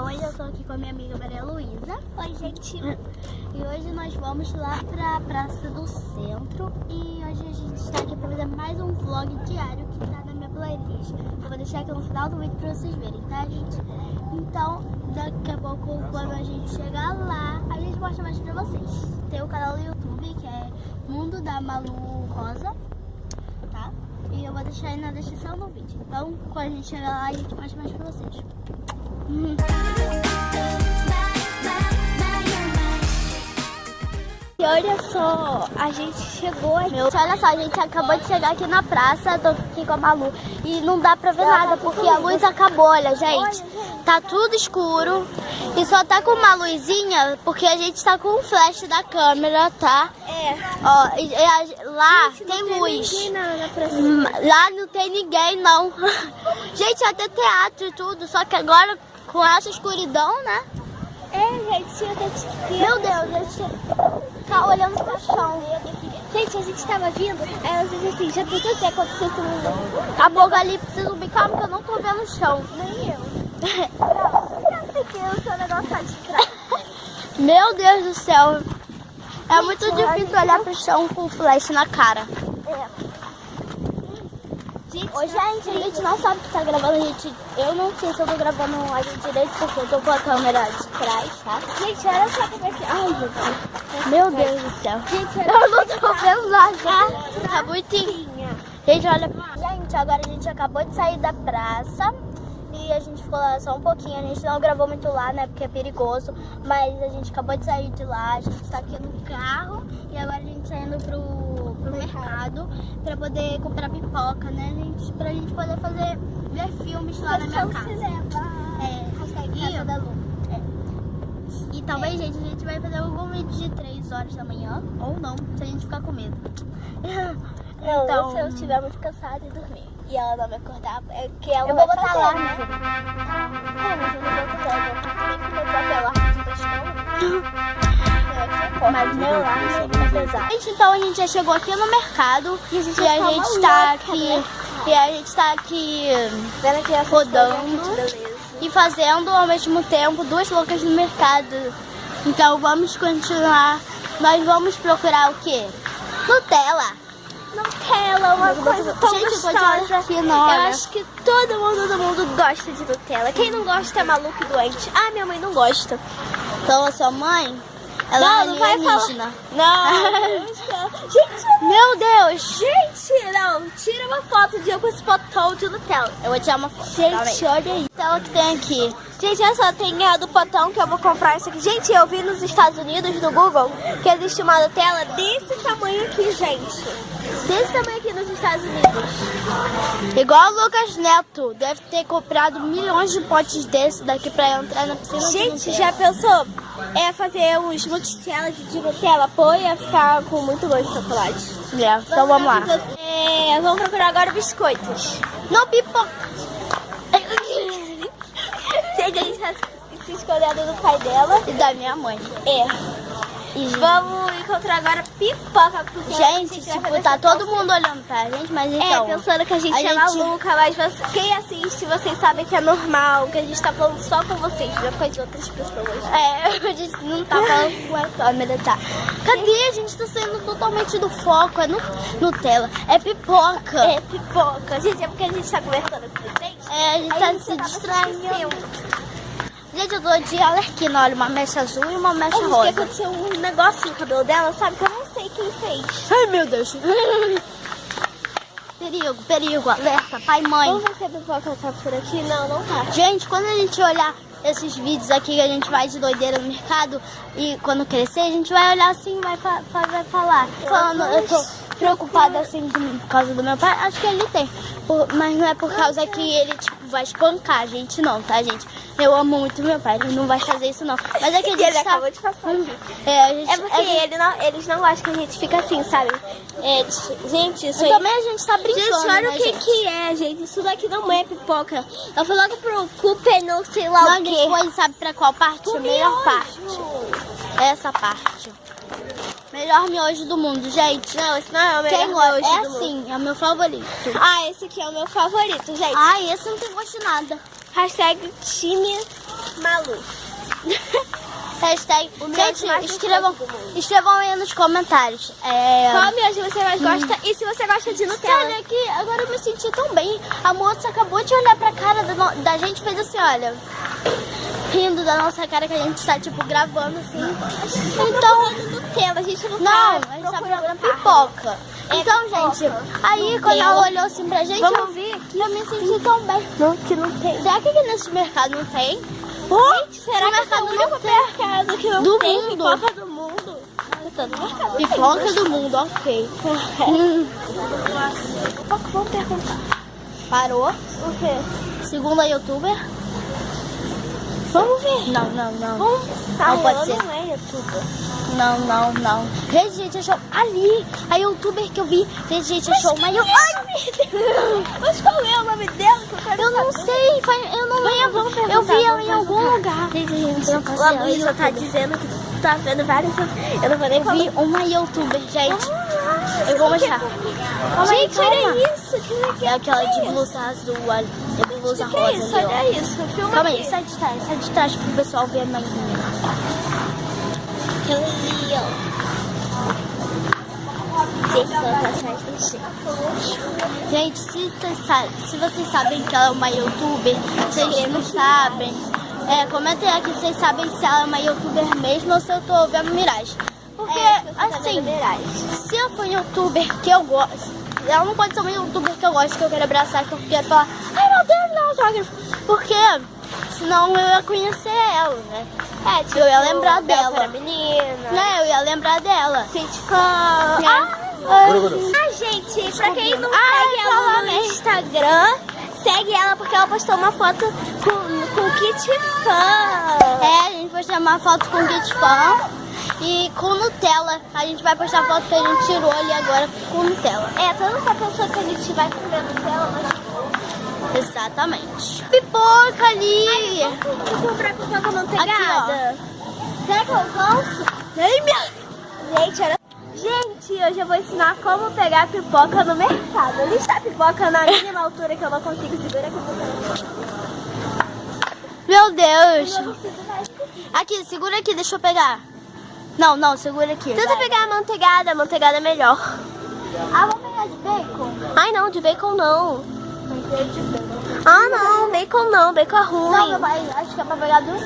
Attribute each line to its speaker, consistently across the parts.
Speaker 1: Então hoje eu tô aqui com a minha amiga Maria Luísa.
Speaker 2: Oi, gente.
Speaker 1: E hoje nós vamos lá pra Praça do Centro. E hoje a gente está aqui pra fazer mais um vlog diário que tá na minha playlist. Eu vou deixar aqui no final do vídeo pra vocês verem, tá, gente? Então, daqui a pouco, quando a gente chegar lá, a gente mostra mais pra vocês. Tem o canal do YouTube, que é Mundo da Malu Rosa, tá? E eu vou deixar aí na descrição do vídeo. Então, quando a gente chegar lá, a gente mostra mais pra vocês.
Speaker 2: E olha só, a gente chegou aqui.
Speaker 1: Olha só, a gente acabou de chegar aqui na praça, tô aqui com a Malu. E não dá pra ver nada, porque a luz acabou, olha, gente. Tá tudo escuro. E só tá com uma luzinha, porque a gente tá com o flash da câmera, tá?
Speaker 2: É.
Speaker 1: Ó, e- e lá tem, luz.
Speaker 2: Praça.
Speaker 1: Hum, Lá não tem ninguém, não. gente, até teatro e tudo, só que agora com essa escuridão, né?
Speaker 2: É, gente, eu tô te...
Speaker 1: Meu Deus, a gente tá olhando pro chão.
Speaker 2: Gente, a gente tava vindo, aí ela disse assim, já pensou se acontecesse um...
Speaker 1: Apocalipse zumbi, calma que eu não tô vendo o chão.
Speaker 2: Nem eu. Eu sei que o seu negócio tá de trás.
Speaker 1: Meu Deus do céu. É muito difícil olhar pro chão com flash na cara. Ô, gente, a gente não sabe que tá gravando, a gente. Eu não sei se eu tô gravando a gente direito porque eu tô com a câmera de trás, tá?
Speaker 2: gente, olha só como é que... Ai, meu Deus.
Speaker 1: Meu Deus do céu.
Speaker 2: Gente,
Speaker 1: Eu não tô vendo nada. Tá muito. Gente, olha. Gente, agora a gente acabou de sair da praça. E a gente ficou lá só um pouquinho. A gente não gravou muito lá, né? Porque é perigoso. Mas a gente acabou de sair de lá. A gente tá aqui no carro. E agora a gente tá indo pro mercado pra poder comprar pipoca, né, gente? Pra gente poder fazer. ver filmes lá na minha casa. É,
Speaker 2: Hashtag
Speaker 1: e,
Speaker 2: Casa da Lu.
Speaker 1: é. e talvez, gente, a gente vai fazer algum vídeo de 3 horas da manhã. Ou não, se a gente ficar com medo.
Speaker 2: Não,
Speaker 1: Então-
Speaker 2: se eu estiver muito cansada e dormir. E ela não me acordar, é que ela
Speaker 1: Eu
Speaker 2: vai
Speaker 1: vou botar lá,
Speaker 2: né? É, mas eu não vou acordar, eu vou nem com meu próprio alarme da escola.
Speaker 1: Mas meu alarme Gente, então a gente já chegou aqui no mercado e a gente,
Speaker 2: vai ficar
Speaker 1: tá
Speaker 2: maluca,
Speaker 1: aqui.
Speaker 2: né?
Speaker 1: E a gente tá aqui
Speaker 2: aqui
Speaker 1: Rodando. e fazendo ao mesmo tempo duas loucas no mercado. Então vamos continuar. Nós vamos procurar o quê? Nutella.
Speaker 2: Nutella uma coisa tão
Speaker 1: Gente,
Speaker 2: gostosa.
Speaker 1: aqui, não,
Speaker 2: Eu acho que todo mundo do mundo gosta de Nutella. Quem não gosta é maluco e doente. Ah, minha mãe não gosta.
Speaker 1: Então a sua mãe, ela
Speaker 2: não,
Speaker 1: é
Speaker 2: não vai falar. Não. Gente,
Speaker 1: Meu Deus!
Speaker 2: gente, não. Tira uma foto de eu com esse potão de Nutella.
Speaker 1: Eu vou tirar uma foto.
Speaker 2: Gente, olha aí.
Speaker 1: Nutella que tem aqui.
Speaker 2: Gente, olha só, tem a do potão que eu vou comprar isso aqui. Gente, eu vi nos Estados Unidos, no Google, que existe uma Nutella desse tamanho aqui, gente. Desse tamanho aqui nos Estados Unidos.
Speaker 1: Igual o Lucas Neto, deve ter comprado milhões de potes desse daqui pra entrar na piscina.
Speaker 2: Gente, já pensou? É fazer uns multichelas de Nutella, pô, ia ficar com muito gosto de chocolate.
Speaker 1: É, então vamos lá.
Speaker 2: É, vamos procurar agora biscoitos.
Speaker 1: Não pipoca.
Speaker 2: Gente, a gente tá se escondendo do pai dela.
Speaker 1: E da minha mãe.
Speaker 2: É.
Speaker 1: E,
Speaker 2: Vamos encontrar agora pipoca, porque
Speaker 1: gente, tipo, tá todo mundo olhando pra gente, mas
Speaker 2: É,
Speaker 1: então...
Speaker 2: pensando que a gente
Speaker 1: a
Speaker 2: é
Speaker 1: gente-
Speaker 2: maluca, mas você- quem assiste, vocês sabem que é normal, que a gente tá falando só com vocês, não com as outras pessoas.
Speaker 1: É, a gente não tá falando com a câmera, tá? Cadê? A gente tá saindo totalmente do foco. É no, Nutella. É pipoca.
Speaker 2: É pipoca. Gente, é porque a gente tá conversando com vocês.
Speaker 1: É, a gente
Speaker 2: Aí
Speaker 1: tá se distraindo. Gente, eu tô de alerquina. Olha, uma mecha azul e uma mecha
Speaker 2: que
Speaker 1: rosa.
Speaker 2: aconteceu um negócio no cabelo dela, sabe? Que eu não sei quem fez.
Speaker 1: Ai, meu Deus. perigo, perigo. Alerta, pai mãe.
Speaker 2: Vamos ver se a pipoca tá por aqui. Não, não tá.
Speaker 1: Gente, quando a gente olhar esses vídeos aqui que a gente vai de doideira no mercado e quando crescer, a gente vai olhar assim e vai, fa- vai falar. Falando, eu tô preocupada assim por causa do meu pai. Acho que ele tem. Por- mas não é por causa que ele, tipo, vai espancar a gente, não, tá, gente? Eu amo muito meu pai, ele não vai fazer isso, não. Mas é que a gente
Speaker 2: Ele
Speaker 1: tá...
Speaker 2: acabou de passar aqui.
Speaker 1: É, a gente...
Speaker 2: É porque
Speaker 1: gente-
Speaker 2: ele não, eles não gostam que a gente fica assim, sabe? É, gente, isso aí...
Speaker 1: Também a gente tá brincando,
Speaker 2: Gente, olha
Speaker 1: né,
Speaker 2: o que
Speaker 1: gente?
Speaker 2: que é, gente. Isso daqui não é pipoca. Eu fui logo pro Cooper, não sei lá
Speaker 1: Não,
Speaker 2: o quê.
Speaker 1: foi, sabe pra qual parte?
Speaker 2: Pro
Speaker 1: a melhor
Speaker 2: miojo.
Speaker 1: parte. Essa parte. Melhor miojo do mundo, gente.
Speaker 2: Não, esse não é o melhor
Speaker 1: Quem
Speaker 2: miojo
Speaker 1: É
Speaker 2: do mundo.
Speaker 1: assim, é o meu favorito.
Speaker 2: Ah, esse aqui é o meu favorito, gente.
Speaker 1: Ai, esse não tem gosto de nada.
Speaker 2: Hashtag time Malu.
Speaker 1: Hashtag.
Speaker 2: O
Speaker 1: Gente, escrevam, escrevam aí nos comentários. É...
Speaker 2: Qual miojo você mais gosta? E se você gosta de Nutella?
Speaker 1: Olha aqui, agora eu me senti tão bem. A moça acabou de olhar pra cara da, da gente e fez assim, olha. Rindo da nossa cara que a gente tá, tipo, gravando assim. Então.
Speaker 2: Nutella, a gente não,
Speaker 1: Não,
Speaker 2: tá
Speaker 1: a gente tá
Speaker 2: procurando
Speaker 1: pipoca.
Speaker 2: É
Speaker 1: Então,
Speaker 2: pipoca.
Speaker 1: gente, aí quando ela olhou assim pra gente,
Speaker 2: Vamos
Speaker 1: eu,
Speaker 2: ver aqui.
Speaker 1: eu me senti tão bem.
Speaker 2: Não, que não tem.
Speaker 1: Será que aqui nesse mercado não tem?
Speaker 2: Gente, será que esse é
Speaker 1: mercado
Speaker 2: o
Speaker 1: não
Speaker 2: único
Speaker 1: tem?
Speaker 2: mercado que não
Speaker 1: Do
Speaker 2: tem
Speaker 1: mundo.
Speaker 2: pipoca do mundo? Mercado tem.
Speaker 1: Pipoca do mundo, ok. Hum,
Speaker 2: Vamos perguntar.
Speaker 1: parou.
Speaker 2: O quê?
Speaker 1: Segunda youtuber.
Speaker 2: Vamos ver.
Speaker 1: Não, não, não.
Speaker 2: Vamos.
Speaker 1: Não pode ser.
Speaker 2: não é youtuber.
Speaker 1: Não, não, não. Gente, gente, achou ali. A youtuber que eu vi. Gente, gente, achou uma youtuber. Ai, meu Deus.
Speaker 2: Mas qual é o nome dela? que eu quero
Speaker 1: Eu não
Speaker 2: saber?
Speaker 1: sei, eu não lembro. eu vi ela em algum lugar.
Speaker 2: Gente, gente,
Speaker 1: Eu ideia,
Speaker 2: Luísa tá dizendo que tá vendo várias. Eu não vou nem
Speaker 1: Eu vi uma youtuber, gente. Eu vou mostrar.
Speaker 2: Gente, olha isso.
Speaker 1: É aquela de blusa azul, olha. É de blusa
Speaker 2: Que é
Speaker 1: rosa
Speaker 2: isso?
Speaker 1: ó.
Speaker 2: Olha isso. Filma
Speaker 1: Calma
Speaker 2: aqui.
Speaker 1: aí, sai de trás, sai de trás pro pessoal ver a manhinha.
Speaker 2: Aquela ali, ó. Tem que colocar atrás do chão.
Speaker 1: Gente, se se vocês sabem que ela é uma youtuber, vocês não sabem. É, comentem aqui se vocês sabem se ela é uma youtuber mesmo ou se eu tô vendo miragem. Porque,
Speaker 2: É, tá
Speaker 1: assim,
Speaker 2: vendo miragem.
Speaker 1: se eu for youtuber que eu gosto, ela não pode ser uma youtuber que eu gosto, que eu quero abraçar, que eu quero falar, ai meu Deus, não, autógrafo. Porque senão eu ia conhecer ela, né?
Speaker 2: É, tipo,
Speaker 1: Eu ia lembrar dela.
Speaker 2: menina.
Speaker 1: Né, eu ia lembrar dela.
Speaker 2: Gente, fã.
Speaker 1: Né?
Speaker 2: Ah, ah, gente, pra quem não
Speaker 1: Ah,
Speaker 2: segue ela no
Speaker 1: mesmo.
Speaker 2: Instagram, segue ela porque ela postou uma foto com, com kit fã.
Speaker 1: É, a gente vai chamar foto com kit fan e com Nutella. A gente vai postar a foto que a gente tirou ali agora com Nutella.
Speaker 2: É, todo mundo tá pensando que a gente vai comer Nutella, mas
Speaker 1: Exatamente. Pipoca ali.
Speaker 2: vou comprar pipoca manteigada.
Speaker 1: Será que eu alcanço?
Speaker 2: Ai, minha... Gente, olha... Gente, hoje eu vou ensinar como pegar pipoca no mercado. Ali está a pipoca na mínima altura que eu não consigo segurar aqui
Speaker 1: Meu Deus. Aqui, segura aqui, deixa eu pegar. Não, não, segura aqui.
Speaker 2: Tenta
Speaker 1: vai.
Speaker 2: pegar a manteigada, a manteigada é melhor.
Speaker 1: Ah, vamos pegar de bacon?
Speaker 2: Ai, não, de bacon não. Ah, não, bacon não, bacon é ruim.
Speaker 1: Não, meu pai, acho que é pra pegar duas.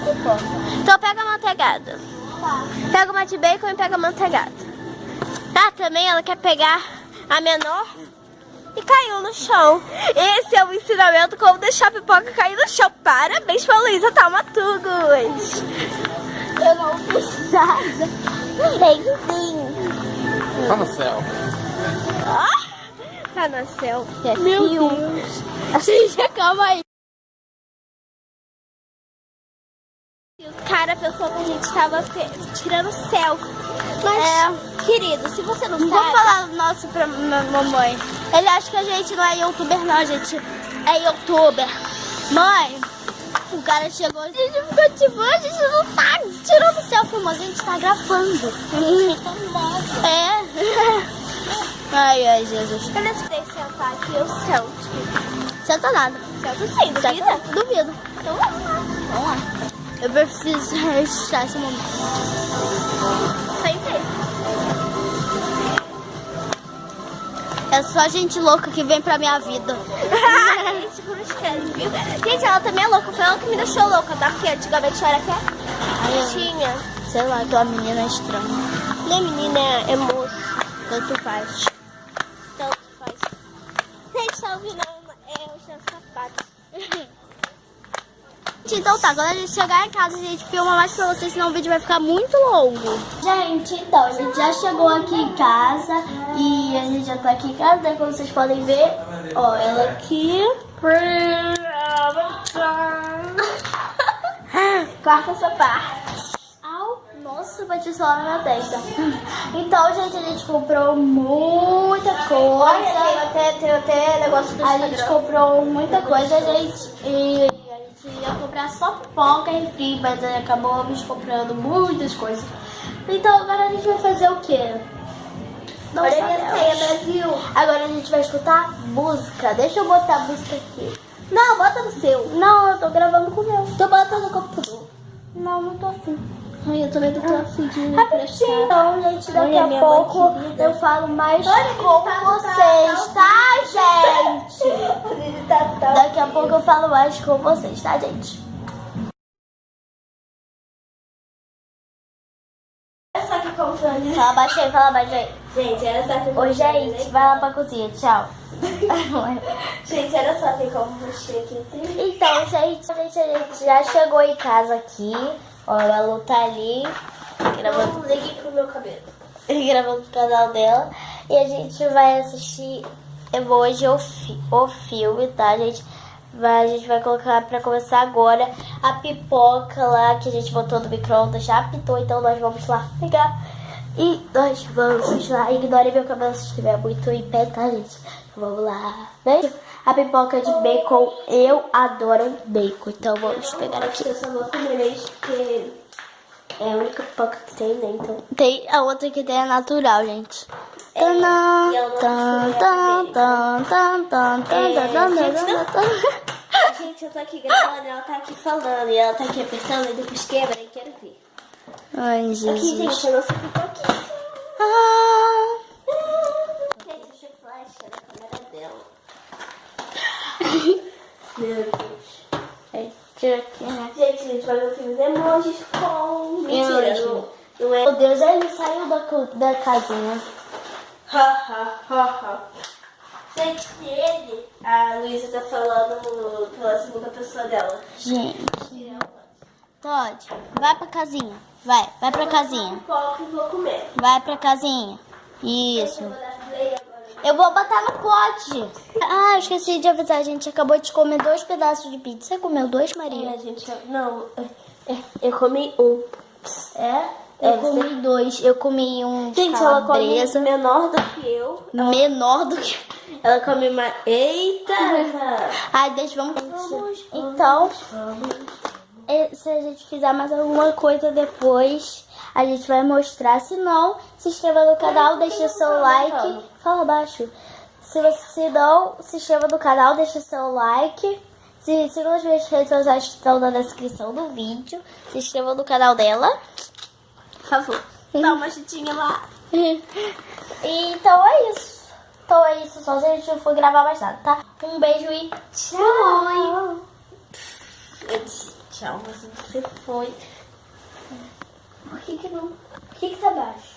Speaker 2: Então pega a manteigada.
Speaker 1: Tá.
Speaker 2: Pega uma de bacon e pega a manteigada. Tá, também ela quer pegar a menor e caiu no chão. Esse é o ensinamento como deixar a pipoca cair no chão. Parabéns pra Luísa Taumatugos.
Speaker 1: Eu não fiz nada.
Speaker 2: Tem sim.
Speaker 3: Tá no céu.
Speaker 2: Ah, tá no céu. É
Speaker 1: Meu
Speaker 2: fio.
Speaker 1: Deus. Gente, calma aí.
Speaker 2: O cara pensou que a gente tava tirando selfie. Mas, querido, se você não
Speaker 1: Não vamos
Speaker 2: sabe...
Speaker 1: falar do nosso pra ma- mamãe. Ele acha que a gente não é youtuber, não. A gente é youtuber. Mãe, o cara chegou, a gente ficou tipo, a gente não tá tirando selfie, mas a gente tá gravando. é. Ai, ai, Jesus.
Speaker 2: Eu tentei sentar aqui, eu sento.
Speaker 1: Senta nada.
Speaker 2: Sento sim, duvida?
Speaker 1: Duvido.
Speaker 2: Então vamos lá.
Speaker 1: Vamos lá. Eu preciso registrar esse momento. É só gente louca que vem pra minha vida.
Speaker 2: gente, cruz viu? Gente, ela também é louca. Foi ela que me deixou louca, tá? Porque antigamente eu era que Tinha.
Speaker 1: Sei lá, aquela menina é estranha.
Speaker 2: Minha menina é, é moço.
Speaker 1: Tanto faz.
Speaker 2: Tanto faz. Gente, tá ouvindo? É, os meus sapatos.
Speaker 1: Gente, Então tá, quando a gente chegar em casa, a gente filma mais pra vocês, senão o vídeo vai ficar muito longo. Gente, então, a gente já chegou aqui em casa e a gente já tá aqui em casa, né? Como vocês podem ver. Ó, ela aqui. Corta essa parte. Au, nossa, bati só na minha testa. Então, gente, a gente comprou muita coisa.
Speaker 2: Tem até, tem até negócio do
Speaker 1: A gente comprou muita coisa, gente. E a gente ia comprar só pipoca e refri, mas aí acabamos comprando muitas coisas. Então agora a gente vai fazer o quê? Não
Speaker 2: Olha a minha
Speaker 1: sabemos.
Speaker 2: ceia, Brasil.
Speaker 1: Agora a gente vai escutar música. Deixa eu botar a música aqui.
Speaker 2: Não, bota no seu.
Speaker 1: Não, eu tô gravando com o meu.
Speaker 2: Tô botando no computador.
Speaker 1: Não, não tô afim.
Speaker 2: Ai, eu também não tô afim de me
Speaker 1: Rapidinho, então, gente, daqui
Speaker 2: Olha,
Speaker 1: a pouco eu falo mais
Speaker 2: Olha,
Speaker 1: com
Speaker 2: tá
Speaker 1: vocês, tá, gente?
Speaker 2: Ele tá, tá.
Speaker 1: Daqui a pouco eu falo mais com vocês, tá, gente? Fala baixinho, fala baixinho.
Speaker 2: Gente, olha só que
Speaker 1: Ô,
Speaker 2: controle,
Speaker 1: gente,
Speaker 2: né?
Speaker 1: vai lá pra cozinha, tchau.
Speaker 2: Gente, olha só, tem como mexer aqui.
Speaker 1: Então, gente, a gente, a gente já chegou em casa aqui. Ó, a Lu tá ali, gravando,
Speaker 2: Vamos liguei pro meu cabelo.
Speaker 1: gravando o canal dela. E a gente vai assistir hoje o, fi o filme, tá, gente? Vai, a gente vai colocar pra começar agora a pipoca lá que a gente botou no micro-ondas. Já apitou, então nós vamos lá pegar. E nós vamos lá. Ignore meu cabelo se estiver muito em pé, tá, gente? Vamos lá. Beijo. A pipoca de bacon, eu adoro bacon. Então vamos pegar aqui.
Speaker 2: eu só vou comer mesmo porque é a única pipoca que tem, né? Então.
Speaker 1: Tem a outra que tem é natural, gente. Tanã, tan, tan, tan, tan, tan,
Speaker 2: É,
Speaker 1: tan, tan,
Speaker 2: gente,
Speaker 1: tan,
Speaker 2: não.
Speaker 1: tan.
Speaker 2: Gente, eu tô aqui gravando, ela tá aqui falando e ela tá aqui apertando e depois quebra e quero ver.
Speaker 1: Ai,
Speaker 2: Aqui,
Speaker 1: Jesus.
Speaker 2: gente, a nossa pipoquinha.
Speaker 1: Ah,
Speaker 2: Gente, deixa eu flash na câmera dela. Meu Deus.
Speaker 1: é, tira aqui, né?
Speaker 2: Gente, a gente vai ver o filme emojis com... Mentira, não, não é...
Speaker 1: Meu Deus, ele saiu da, da casinha.
Speaker 2: Ha, ha, ha, ha. Gente, ele... A Luísa tá falando pela segunda pessoa dela.
Speaker 1: Gente. Todd, vai pra casinha. Vai, vai pra casinha. Vai pra casinha. Isso.
Speaker 2: Eu vou.
Speaker 1: Eu botar no pote. Ah, eu esqueci de avisar. A gente acabou de comer dois pedaços de pizza. Você comeu dois, Maria?
Speaker 2: É, gente, eu- não, é, é, eu comi um.
Speaker 1: É? Eu
Speaker 2: É,
Speaker 1: comi dois. Eu comi um
Speaker 2: Gente, ela come menor do que eu.
Speaker 1: Menor do que...
Speaker 2: Ela come mais. Eita!
Speaker 1: Ai, deixa, vamos... Então, eh, se a gente fizer mais alguma coisa depois, a gente vai mostrar. Se não, se inscreva no canal, deixa seu like. Fala baixo. Se você se não, se inscreva no canal, deixa seu like. Se sigam as minhas redes sociais que estão na descrição do vídeo. Se inscreva no canal dela. Por favor.
Speaker 2: Dá uma chutinha lá.
Speaker 1: Então é isso. Então é isso, só se a gente não for gravar mais nada, tá? Um beijo e tchau!
Speaker 2: Eu disse tchau, mas você foi. Por que que não? Por que que tá baixo?